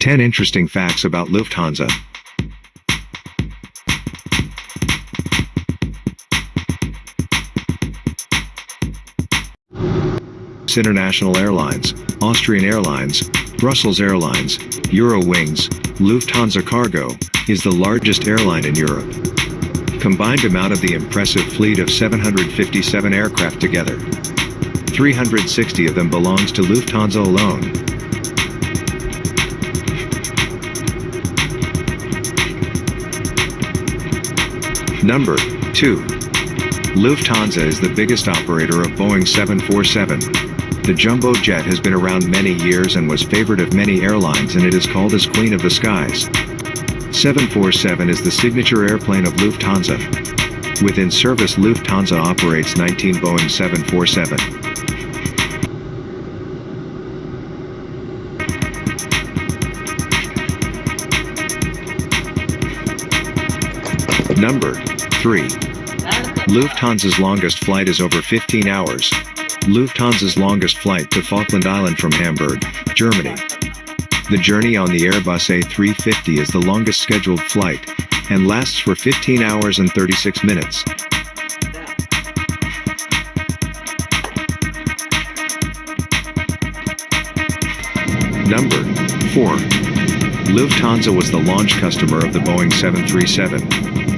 10 interesting facts about Lufthansa. International Airlines, Austrian Airlines, Brussels Airlines, Eurowings, Lufthansa Cargo, is the largest airline in Europe. Combined amount of the impressive fleet of 757 aircraft together. 360 of them belongs to Lufthansa alone. Number 2. Lufthansa is the biggest operator of Boeing 747. The jumbo jet has been around many years and was favorite of many airlines and it is called as Queen of the Skies. 747 is the signature airplane of Lufthansa. Within service Lufthansa operates 19 Boeing 747. Number 3. Lufthansa's longest flight is over 15 hours. Lufthansa's longest flight to Falkland Island from Hamburg, Germany. The journey on the Airbus A350 is the longest scheduled flight, and lasts for 15 hours and 36 minutes. Number 4. Lufthansa was the launch customer of the Boeing 737.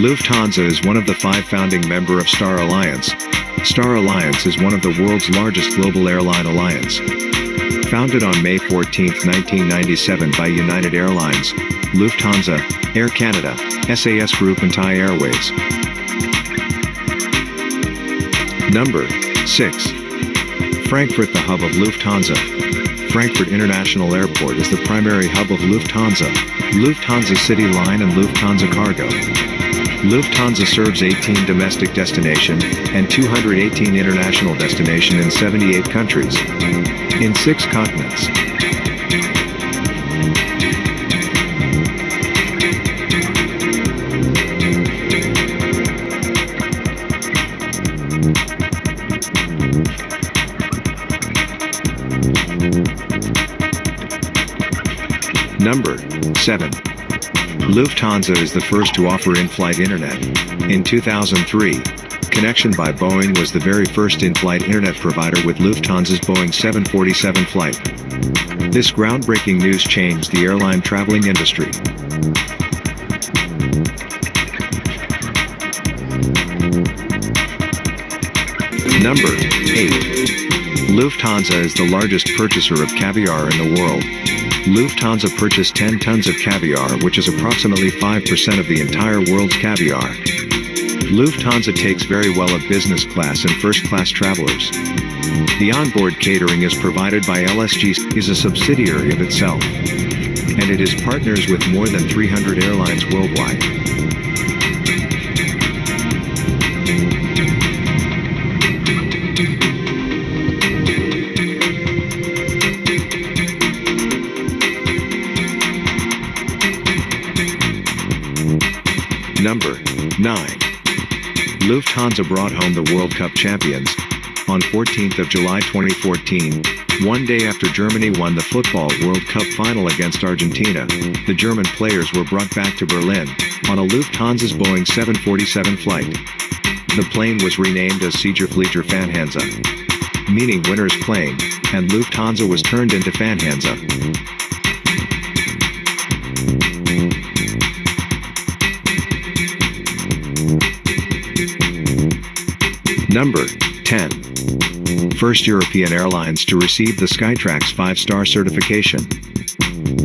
Lufthansa is one of the five founding member of Star Alliance, Star Alliance is one of the world's largest global airline alliance. Founded on May 14, 1997 by United Airlines, Lufthansa, Air Canada, SAS Group and Thai Airways. Number 6. Frankfurt the hub of Lufthansa. Frankfurt International Airport is the primary hub of Lufthansa, Lufthansa City Line and Lufthansa Cargo. Lufthansa serves 18 domestic destination and 218 international destination in 78 countries. In six continents. Number 7. Lufthansa is the first to offer in-flight internet. In 2003, Connection by Boeing was the very first in-flight internet provider with Lufthansa's Boeing 747 flight. This groundbreaking news changed the airline traveling industry. Number 8. Lufthansa is the largest purchaser of caviar in the world. Lufthansa purchased 10 tons of caviar which is approximately 5% of the entire world's caviar. Lufthansa takes very well of business class and first class travelers. The onboard catering is provided by LSG, is a subsidiary of itself. And it is partners with more than 300 airlines worldwide. Number 9. Lufthansa brought home the World Cup champions. On 14th of July 2014, one day after Germany won the Football World Cup final against Argentina, the German players were brought back to Berlin, on a Lufthansa's Boeing 747 flight. The plane was renamed as Siegerflieger Fanhansa, meaning winner's plane, and Lufthansa was turned into Fanhansa. Number 10. First European Airlines to receive the Skytrax 5-star certification.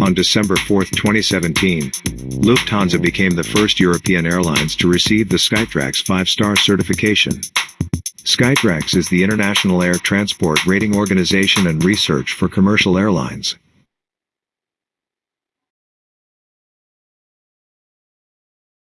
On December 4, 2017, Lufthansa became the first European airlines to receive the Skytrax 5-star certification. Skytrax is the international air transport rating organization and research for commercial airlines.